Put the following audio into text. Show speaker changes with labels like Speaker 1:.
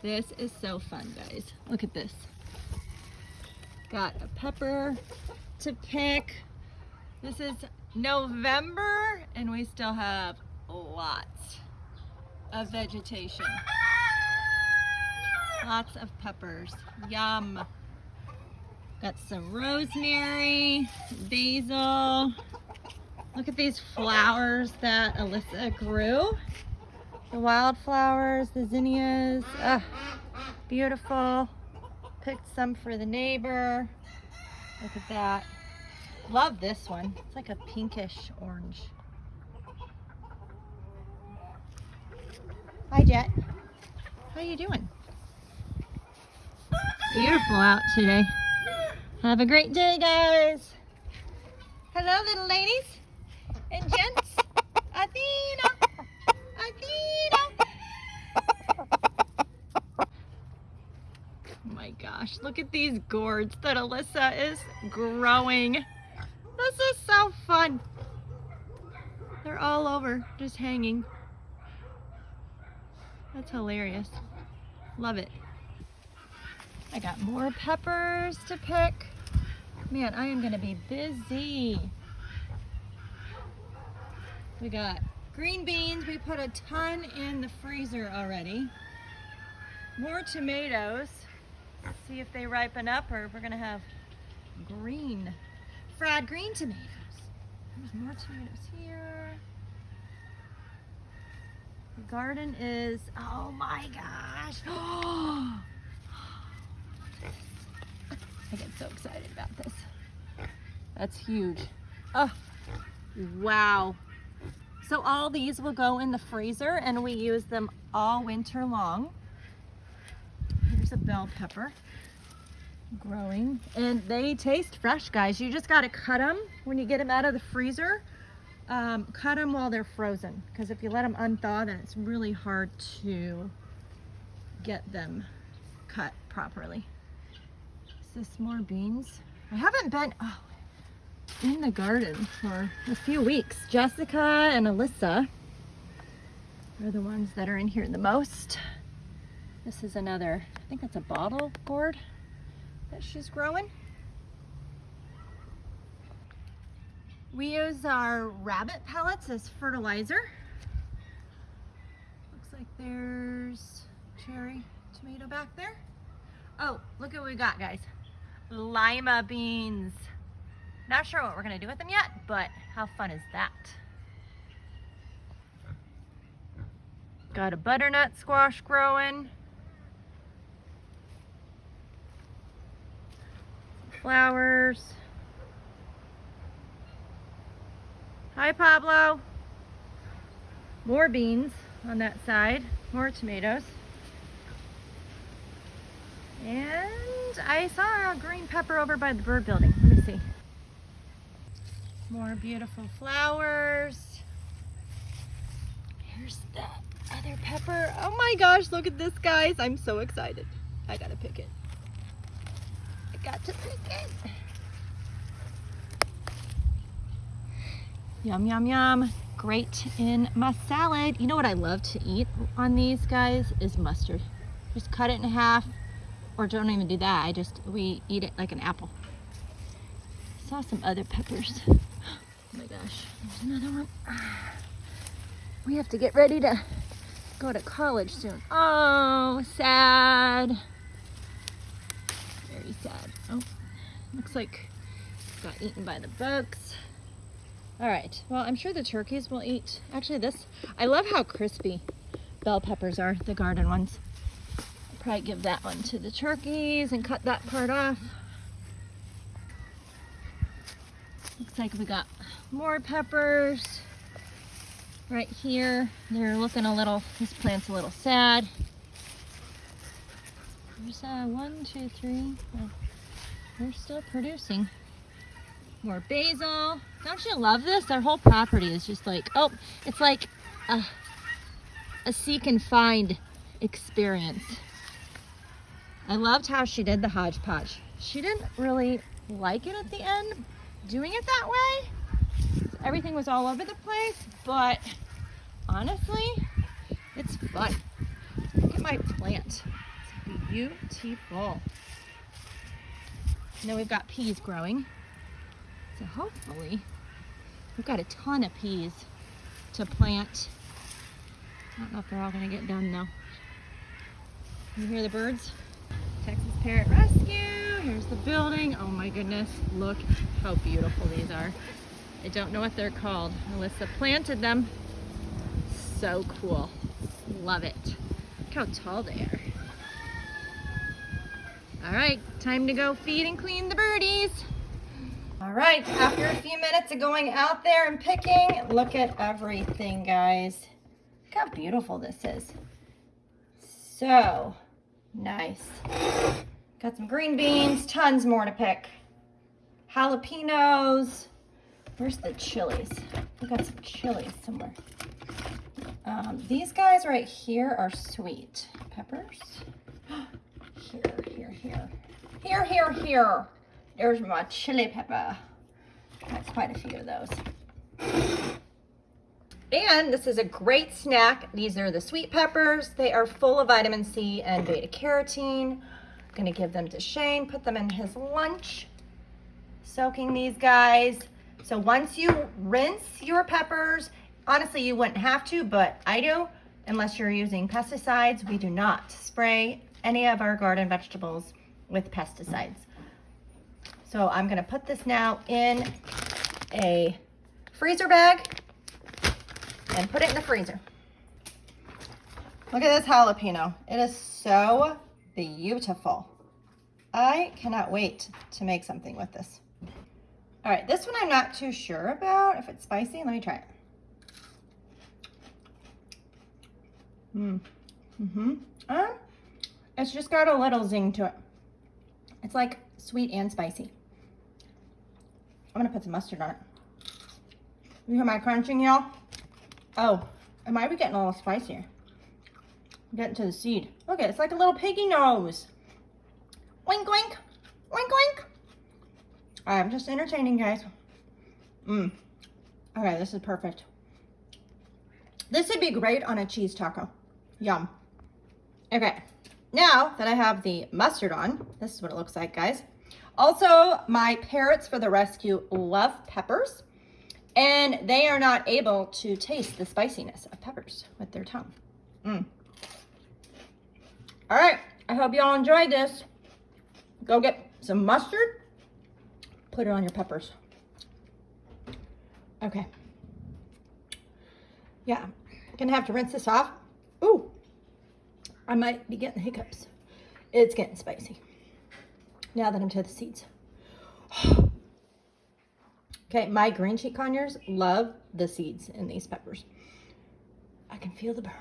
Speaker 1: This is so fun, guys. Look at this. Got a pepper to pick. This is November and we still have lots of vegetation. Lots of peppers. Yum. Got some rosemary, basil. Look at these flowers that Alyssa grew. The wildflowers, the zinnias. Ah, beautiful. Picked some for the neighbor. Look at that. Love this one. It's like a pinkish orange. Hi, Jet. How are you doing? Beautiful out today. Have a great day, guys. Hello, little ladies and gents. Athena. Oh Oh my gosh, look at these gourds that Alyssa is growing. This is so fun. They're all over, just hanging. That's hilarious. Love it. I got more peppers to pick. Man, I am gonna be busy. We got green beans. We put a ton in the freezer already. More tomatoes. See if they ripen up or we're gonna have green, fried green tomatoes. There's more tomatoes here. The garden is, oh my gosh. I get so excited about this. That's huge. Oh, wow. So all these will go in the freezer and we use them all winter long. Here's a bell pepper growing and they taste fresh guys. You just got to cut them when you get them out of the freezer. Um, cut them while they're frozen because if you let them unthaw then it's really hard to get them cut properly. Is this more beans? I haven't been oh, in the garden for a few weeks. Jessica and Alyssa are the ones that are in here the most. This is another, I think that's a bottle gourd that she's growing. We use our rabbit pellets as fertilizer. Looks like there's cherry tomato back there. Oh, look at what we got, guys. Lima beans. Not sure what we're gonna do with them yet, but how fun is that? Got a butternut squash growing. Flowers. Hi, Pablo. More beans on that side, more tomatoes. And I saw a green pepper over by the bird building. Let me see. More beautiful flowers. Here's the other pepper. Oh my gosh, look at this, guys. I'm so excited. I gotta pick it. I got to pick it. Yum, yum, yum. Great in my salad. You know what I love to eat on these guys is mustard. Just cut it in half or don't even do that. I just, we eat it like an apple. Saw some other peppers. Oh my gosh, there's another one. We have to get ready to go to college soon. Oh, sad. Sad. Oh, looks like got eaten by the bugs. All right, well, I'm sure the turkeys will eat. Actually, this, I love how crispy bell peppers are, the garden ones. I'll probably give that one to the turkeys and cut that part off. Looks like we got more peppers right here. They're looking a little, this plant's a little sad. There's uh, one, two, three. Oh, they're still producing. More basil. Don't you love this? Their whole property is just like, oh, it's like a, a seek and find experience. I loved how she did the hodgepodge. She didn't really like it at the end, doing it that way. Everything was all over the place, but honestly, it's fun. Look at my plant. Beautiful. Now we've got peas growing. So hopefully, we've got a ton of peas to plant. I don't know if they're all gonna get done though. You hear the birds? Texas Parrot Rescue. Here's the building. Oh my goodness, look how beautiful these are. I don't know what they're called. Alyssa planted them. So cool. Love it. Look how tall they are. All right, time to go feed and clean the birdies. All right, after a few minutes of going out there and picking, look at everything, guys. Look how beautiful this is. So nice. Got some green beans, tons more to pick. Jalapenos. Where's the chilies? We got some chilies somewhere. Um, these guys right here are sweet peppers. Here, here, here. Here, here, here. There's my chili pepper. That's quite a few of those. And this is a great snack. These are the sweet peppers. They are full of vitamin C and beta carotene. I'm gonna give them to Shane, put them in his lunch. Soaking these guys. So once you rinse your peppers, honestly, you wouldn't have to, but I do, unless you're using pesticides. We do not spray any of our garden vegetables with pesticides. So I'm gonna put this now in a freezer bag and put it in the freezer. Look at this jalapeno. It is so beautiful. I cannot wait to make something with this. All right, this one I'm not too sure about if it's spicy. Let me try it. Mm. Mm-hmm. Um, it's just got a little zing to it. It's like sweet and spicy. I'm gonna put some mustard on it. You hear my crunching, y'all? Oh, it might be getting a little spicier. Getting to the seed. Look, it's like a little piggy nose. Wink, wink. Wink, wink. I'm just entertaining, guys. Mmm. Okay, this is perfect. This would be great on a cheese taco. Yum. Okay, now that I have the mustard on, this is what it looks like, guys. Also, my parrots for the rescue love peppers and they are not able to taste the spiciness of peppers with their tongue. Mm. All right, I hope y'all enjoyed this. Go get some mustard, put it on your peppers. Okay. Yeah, gonna have to rinse this off. Ooh, I might be getting hiccups. It's getting spicy. Now that I'm to the seeds. Okay, my green cheek conures love the seeds in these peppers. I can feel the burn.